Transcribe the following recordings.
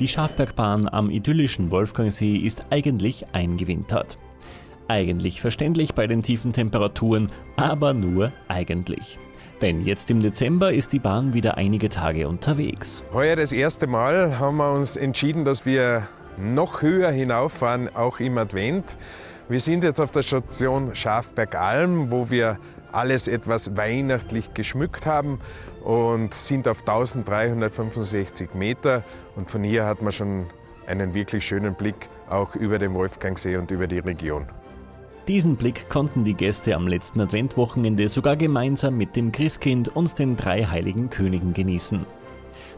Die Schafbergbahn am idyllischen Wolfgangsee ist eigentlich eingewintert. Eigentlich verständlich bei den tiefen Temperaturen, aber nur eigentlich. Denn jetzt im Dezember ist die Bahn wieder einige Tage unterwegs. Heuer das erste Mal haben wir uns entschieden, dass wir noch höher hinauffahren, auch im Advent. Wir sind jetzt auf der Station Schafbergalm, wo wir alles etwas weihnachtlich geschmückt haben und sind auf 1365 Meter. Und von hier hat man schon einen wirklich schönen Blick auch über den Wolfgangsee und über die Region. Diesen Blick konnten die Gäste am letzten Adventwochenende sogar gemeinsam mit dem Christkind und den drei heiligen Königen genießen.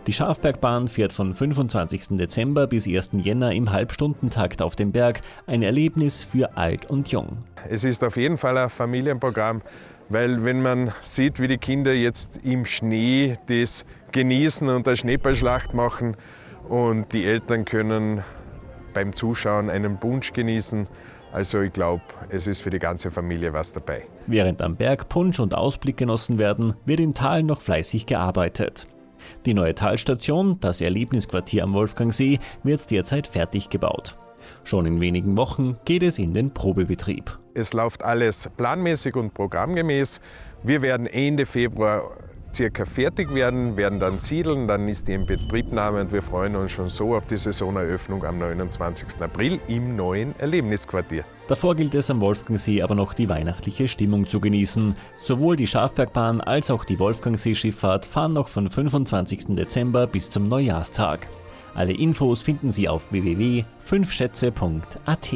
Die Schafbergbahn fährt von 25. Dezember bis 1. Jänner im Halbstundentakt auf dem Berg. Ein Erlebnis für alt und jung. Es ist auf jeden Fall ein Familienprogramm, weil wenn man sieht, wie die Kinder jetzt im Schnee das genießen und eine Schneeballschlacht machen und die Eltern können beim Zuschauen einen Punsch genießen, also ich glaube, es ist für die ganze Familie was dabei. Während am Berg Punsch und Ausblick genossen werden, wird im Tal noch fleißig gearbeitet. Die neue Talstation, das Erlebnisquartier am Wolfgangsee, wird derzeit fertig gebaut. Schon in wenigen Wochen geht es in den Probebetrieb. Es läuft alles planmäßig und programmgemäß. Wir werden Ende Februar circa fertig werden, werden dann siedeln, dann ist die in Betriebnahme und wir freuen uns schon so auf die Saisoneröffnung am 29. April im neuen Erlebnisquartier. Davor gilt es am Wolfgangsee aber noch die weihnachtliche Stimmung zu genießen. Sowohl die Schafbergbahn als auch die Wolfgangsee-Schifffahrt fahren noch von 25. Dezember bis zum Neujahrstag. Alle Infos finden Sie auf www.fünfschätze.at.